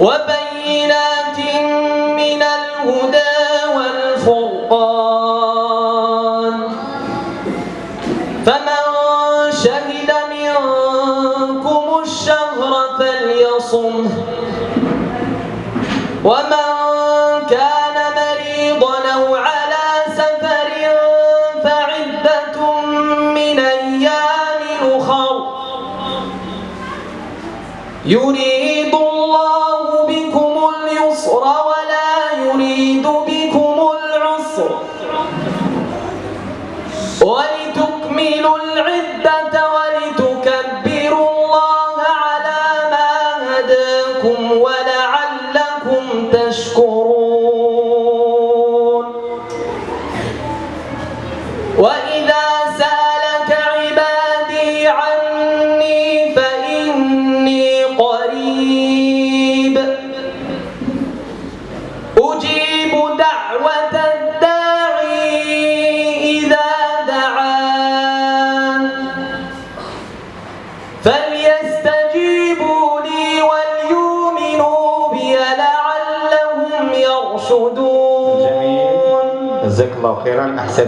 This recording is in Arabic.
وبينات من الهدى والفرقان. فمن شهد منكم الشهر فليصمه. ومن كان مريضا أو على سفر فعدة من أيام أخر. يريد الله ولتكملوا العدة ولتكبروا الله على ما هداكم ولعلكم تشكرون. وإذا سألك عبادي عني فإني قريب. أجيب دعوة يرشدون جميل جزاك الله خيرا. احسن